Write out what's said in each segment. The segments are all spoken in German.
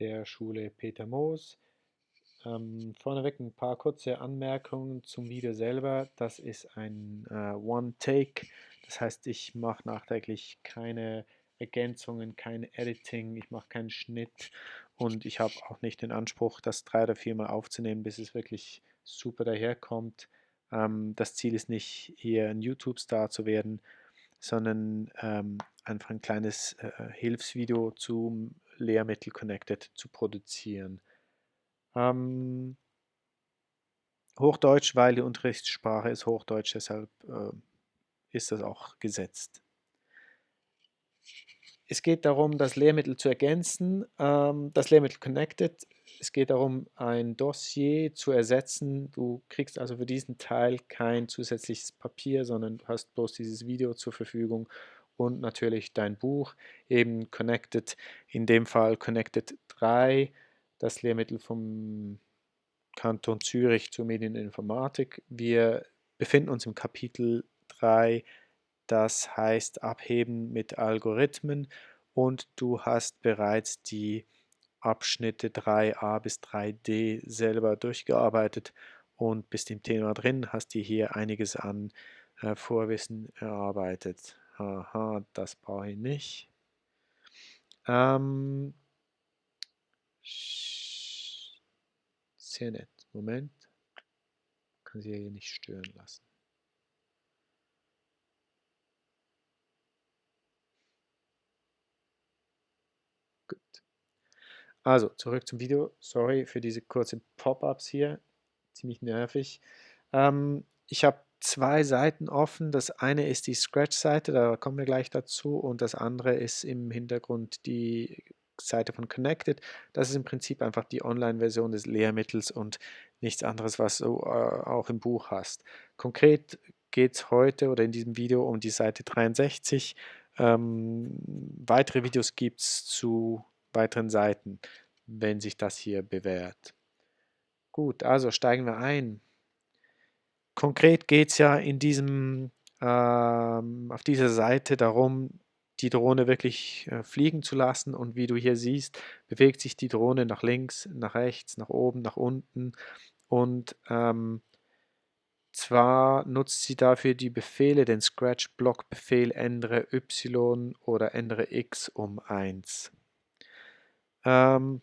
der Schule Peter Moos. Ähm, vorneweg ein paar kurze Anmerkungen zum Video selber. Das ist ein äh, One-Take, das heißt, ich mache nachträglich keine Ergänzungen, kein Editing, ich mache keinen Schnitt und ich habe auch nicht den Anspruch, das drei oder viermal aufzunehmen, bis es wirklich super daherkommt. Ähm, das Ziel ist nicht, hier ein YouTube-Star zu werden, sondern ähm, einfach ein kleines äh, Hilfsvideo zum Lehrmittel Connected zu produzieren. Ähm, Hochdeutsch, weil die Unterrichtssprache ist Hochdeutsch, deshalb äh, ist das auch gesetzt. Es geht darum, das Lehrmittel zu ergänzen, ähm, das Lehrmittel Connected. Es geht darum, ein Dossier zu ersetzen. Du kriegst also für diesen Teil kein zusätzliches Papier, sondern hast bloß dieses Video zur Verfügung und natürlich dein Buch, eben Connected, in dem Fall Connected 3, das Lehrmittel vom Kanton Zürich zur Medieninformatik. Wir befinden uns im Kapitel 3 das heißt Abheben mit Algorithmen und du hast bereits die Abschnitte 3a bis 3d selber durchgearbeitet und bist im Thema drin, hast dir hier einiges an äh, Vorwissen erarbeitet. Aha, das brauche ich nicht. Ähm, nett. Moment. Kann sie hier nicht stören lassen. Also, zurück zum Video. Sorry für diese kurzen Pop-ups hier. Ziemlich nervig. Ähm, ich habe zwei Seiten offen. Das eine ist die Scratch-Seite, da kommen wir gleich dazu. Und das andere ist im Hintergrund die Seite von Connected. Das ist im Prinzip einfach die Online-Version des Lehrmittels und nichts anderes, was du äh, auch im Buch hast. Konkret geht es heute oder in diesem Video um die Seite 63. Ähm, weitere Videos gibt es zu weiteren Seiten, wenn sich das hier bewährt. Gut, also steigen wir ein. Konkret geht es ja in diesem, ähm, auf dieser Seite darum, die Drohne wirklich äh, fliegen zu lassen und wie du hier siehst, bewegt sich die Drohne nach links, nach rechts, nach oben, nach unten und ähm, zwar nutzt sie dafür die Befehle, den Scratch-Block-Befehl ändere y oder ändere x um 1. Ähm,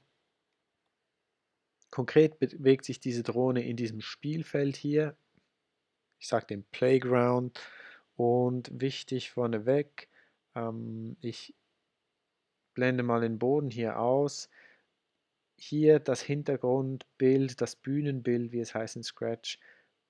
konkret bewegt sich diese Drohne in diesem Spielfeld hier. Ich sage dem Playground. Und wichtig vorneweg, ähm, ich blende mal den Boden hier aus. Hier das Hintergrundbild, das Bühnenbild, wie es heißt in Scratch,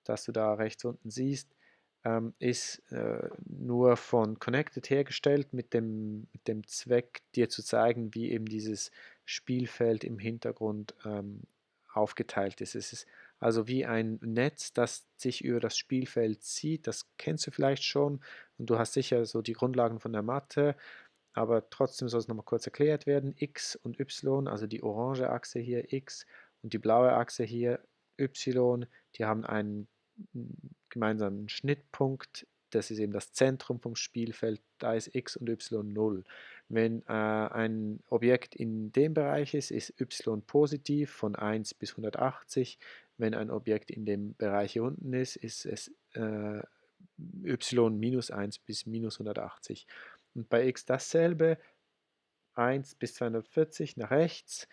das du da rechts unten siehst, ähm, ist äh, nur von Connected hergestellt mit dem, mit dem Zweck, dir zu zeigen, wie eben dieses Spielfeld im Hintergrund ähm, aufgeteilt ist. Es ist also wie ein Netz, das sich über das Spielfeld zieht. Das kennst du vielleicht schon und du hast sicher so die Grundlagen von der Mathe, aber trotzdem soll es nochmal kurz erklärt werden. X und Y, also die orange Achse hier X und die blaue Achse hier Y, die haben einen gemeinsamen Schnittpunkt, das ist eben das Zentrum vom Spielfeld, da ist x und y 0. Wenn äh, ein Objekt in dem Bereich ist, ist y positiv von 1 bis 180. Wenn ein Objekt in dem Bereich hier unten ist, ist es äh, y minus 1 bis minus 180. Und bei x dasselbe, 1 bis 240 nach rechts,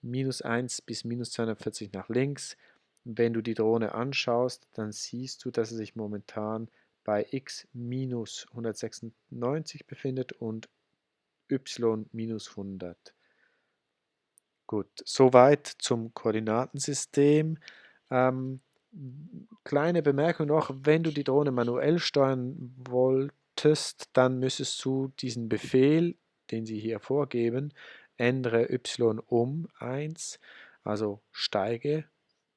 minus 1 bis minus 240 nach links, wenn du die Drohne anschaust, dann siehst du, dass sie sich momentan bei x minus 196 befindet und y minus 100. Gut, soweit zum Koordinatensystem. Ähm, kleine Bemerkung noch, wenn du die Drohne manuell steuern wolltest, dann müsstest du diesen Befehl, den sie hier vorgeben, ändere y um 1, also steige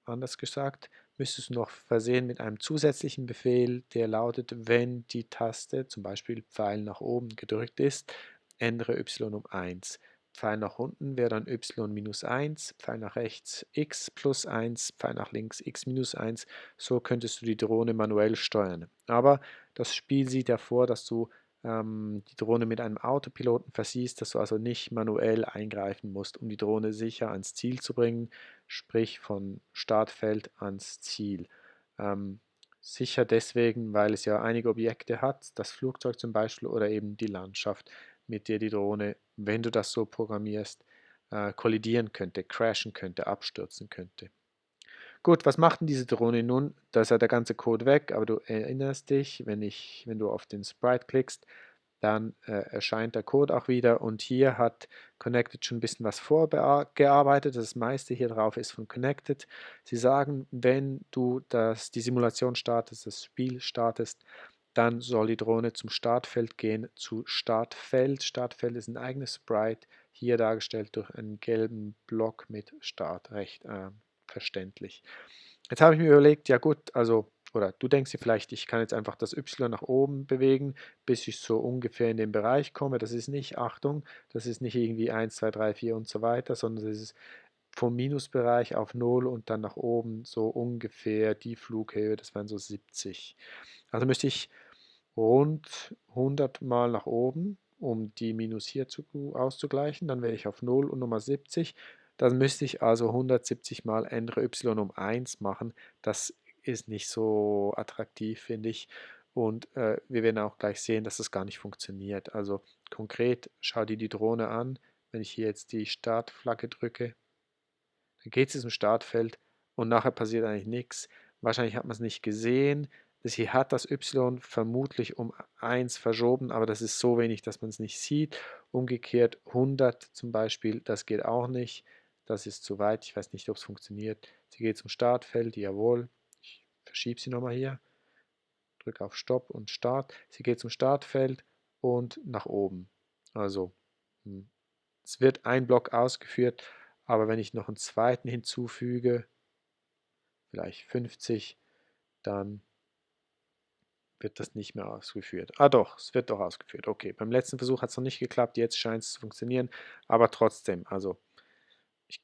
anders gesagt, müsstest du noch versehen mit einem zusätzlichen Befehl, der lautet, wenn die Taste, zum Beispiel Pfeil nach oben gedrückt ist, ändere y um 1. Pfeil nach unten wäre dann y minus 1, Pfeil nach rechts x plus 1, Pfeil nach links x minus 1. So könntest du die Drohne manuell steuern. Aber das Spiel sieht ja vor, dass du ähm, die Drohne mit einem Autopiloten versiehst, dass du also nicht manuell eingreifen musst, um die Drohne sicher ans Ziel zu bringen, sprich von Startfeld ans Ziel. Ähm, sicher deswegen, weil es ja einige Objekte hat, das Flugzeug zum Beispiel oder eben die Landschaft, mit der die Drohne, wenn du das so programmierst, äh, kollidieren könnte, crashen könnte, abstürzen könnte. Gut, was macht denn diese Drohne nun? Da ist ja der ganze Code weg, aber du erinnerst dich, wenn, ich, wenn du auf den Sprite klickst, dann äh, erscheint der Code auch wieder und hier hat Connected schon ein bisschen was vorgearbeitet. Das meiste hier drauf ist von Connected. Sie sagen, wenn du das, die Simulation startest, das Spiel startest, dann soll die Drohne zum Startfeld gehen, zu Startfeld. Startfeld ist ein eigenes Sprite, hier dargestellt durch einen gelben Block mit Start, recht äh, verständlich. Jetzt habe ich mir überlegt, ja gut, also, oder du denkst dir vielleicht, ich kann jetzt einfach das Y nach oben bewegen, bis ich so ungefähr in den Bereich komme. Das ist nicht, Achtung, das ist nicht irgendwie 1, 2, 3, 4 und so weiter, sondern das ist vom Minusbereich auf 0 und dann nach oben so ungefähr die Flughöhe, das wären so 70. Also müsste ich rund 100 Mal nach oben, um die Minus hier zu, auszugleichen. Dann wäre ich auf 0 und Nummer 70. Dann müsste ich also 170 Mal ändere y um 1 machen. Das ist nicht so attraktiv, finde ich. Und äh, wir werden auch gleich sehen, dass das gar nicht funktioniert. Also konkret, schau dir die Drohne an. Wenn ich hier jetzt die Startflagge drücke, dann geht es zum Startfeld und nachher passiert eigentlich nichts. Wahrscheinlich hat man es nicht gesehen. Sie hat das y vermutlich um 1 verschoben, aber das ist so wenig, dass man es nicht sieht. Umgekehrt 100 zum Beispiel, das geht auch nicht. Das ist zu weit, ich weiß nicht, ob es funktioniert. Sie geht zum Startfeld, jawohl. Ich verschiebe sie nochmal hier. Drücke auf Stopp und Start. Sie geht zum Startfeld und nach oben. Also hm, es wird ein Block ausgeführt, aber wenn ich noch einen zweiten hinzufüge, vielleicht 50, dann wird das nicht mehr ausgeführt. Ah doch, es wird doch ausgeführt. Okay, beim letzten Versuch hat es noch nicht geklappt, jetzt scheint es zu funktionieren, aber trotzdem, also ich,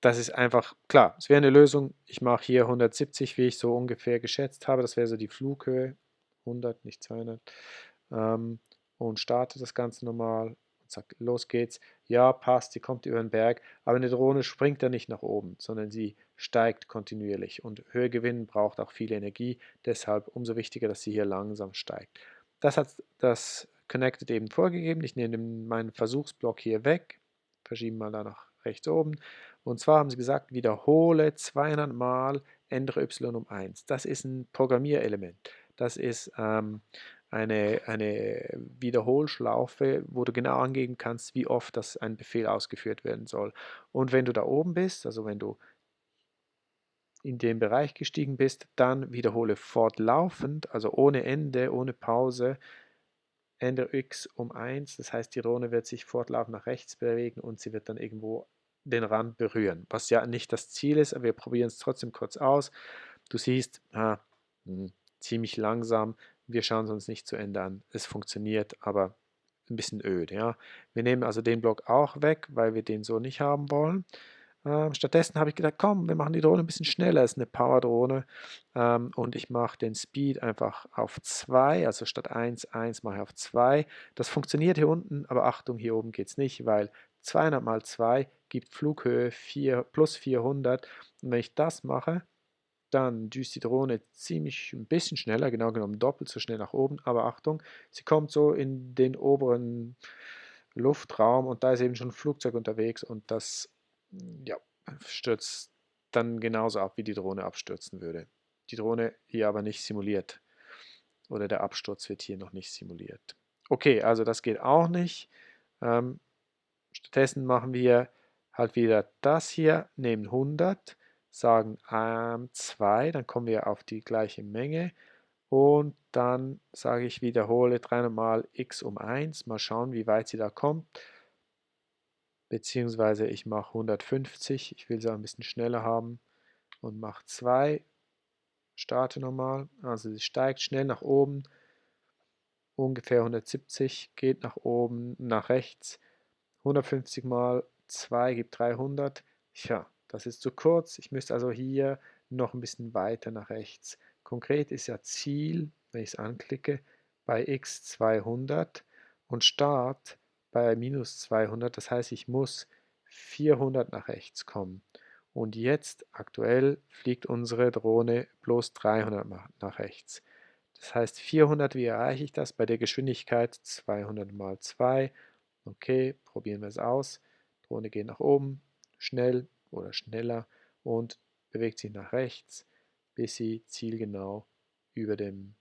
das ist einfach, klar, es wäre eine Lösung, ich mache hier 170, wie ich so ungefähr geschätzt habe, das wäre so die Flughöhe, 100, nicht 200, ähm, und starte das Ganze nochmal zack, los geht's. Ja, passt, sie kommt über den Berg, aber eine Drohne springt ja nicht nach oben, sondern sie steigt kontinuierlich und Höhegewinn braucht auch viel Energie, deshalb umso wichtiger, dass sie hier langsam steigt. Das hat das Connected eben vorgegeben. Ich nehme meinen Versuchsblock hier weg, verschieben mal da nach rechts oben. Und zwar haben sie gesagt, wiederhole 200 Mal, ändere y um 1. Das ist ein Programmierelement. Das ist ähm, eine, eine Wiederholschlaufe, wo du genau angeben kannst, wie oft das ein Befehl ausgeführt werden soll. Und wenn du da oben bist, also wenn du in den Bereich gestiegen bist, dann wiederhole fortlaufend, also ohne Ende, ohne Pause, ändere x um 1. Das heißt, die Drohne wird sich fortlaufend nach rechts bewegen und sie wird dann irgendwo den Rand berühren, was ja nicht das Ziel ist, aber wir probieren es trotzdem kurz aus. Du siehst, ah, hm, ziemlich langsam, wir schauen es uns nicht zu Ende an. Es funktioniert, aber ein bisschen öd. Ja? Wir nehmen also den Block auch weg, weil wir den so nicht haben wollen. Ähm, stattdessen habe ich gedacht, komm, wir machen die Drohne ein bisschen schneller. Es ist eine Power-Drohne ähm, und ich mache den Speed einfach auf 2, also statt 1, 1 mache ich auf 2. Das funktioniert hier unten, aber Achtung, hier oben geht es nicht, weil 200 mal 2 gibt Flughöhe 4, plus 400 und wenn ich das mache, dann düst die Drohne ziemlich ein bisschen schneller, genau genommen doppelt so schnell nach oben, aber Achtung, sie kommt so in den oberen Luftraum und da ist eben schon ein Flugzeug unterwegs und das ja, stürzt dann genauso ab, wie die Drohne abstürzen würde. Die Drohne hier aber nicht simuliert oder der Absturz wird hier noch nicht simuliert. Okay, also das geht auch nicht. Ähm, stattdessen machen wir halt wieder das hier, nehmen 100 sagen ähm, 2, dann kommen wir auf die gleiche Menge und dann sage ich wiederhole 300 mal x um 1, mal schauen wie weit sie da kommt, beziehungsweise ich mache 150, ich will sie auch ein bisschen schneller haben und mache 2, starte nochmal, also sie steigt schnell nach oben, ungefähr 170, geht nach oben, nach rechts, 150 mal 2 gibt 300, ja, das ist zu kurz. Ich müsste also hier noch ein bisschen weiter nach rechts. Konkret ist ja Ziel, wenn ich es anklicke, bei x 200 und Start bei minus 200. Das heißt, ich muss 400 nach rechts kommen. Und jetzt aktuell fliegt unsere Drohne bloß 300 nach rechts. Das heißt 400, wie erreiche ich das? Bei der Geschwindigkeit 200 mal 2. Okay, probieren wir es aus. Drohne geht nach oben, schnell oder schneller und bewegt sich nach rechts, bis sie zielgenau über dem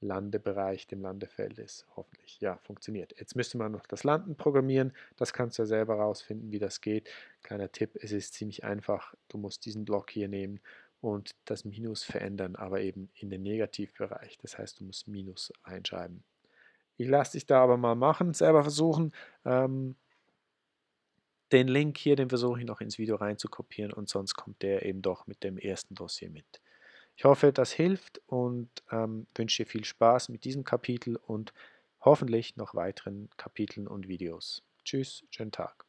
Landebereich, dem Landefeld ist. Hoffentlich, ja, funktioniert. Jetzt müsste man noch das Landen programmieren. Das kannst du ja selber rausfinden, wie das geht. Kleiner Tipp, es ist ziemlich einfach. Du musst diesen Block hier nehmen und das Minus verändern, aber eben in den Negativbereich. Das heißt, du musst Minus einschreiben. Ich lasse dich da aber mal machen, selber versuchen. Ähm, den Link hier, den versuche ich noch ins Video rein zu kopieren und sonst kommt der eben doch mit dem ersten Dossier mit. Ich hoffe, das hilft und ähm, wünsche dir viel Spaß mit diesem Kapitel und hoffentlich noch weiteren Kapiteln und Videos. Tschüss, schönen Tag.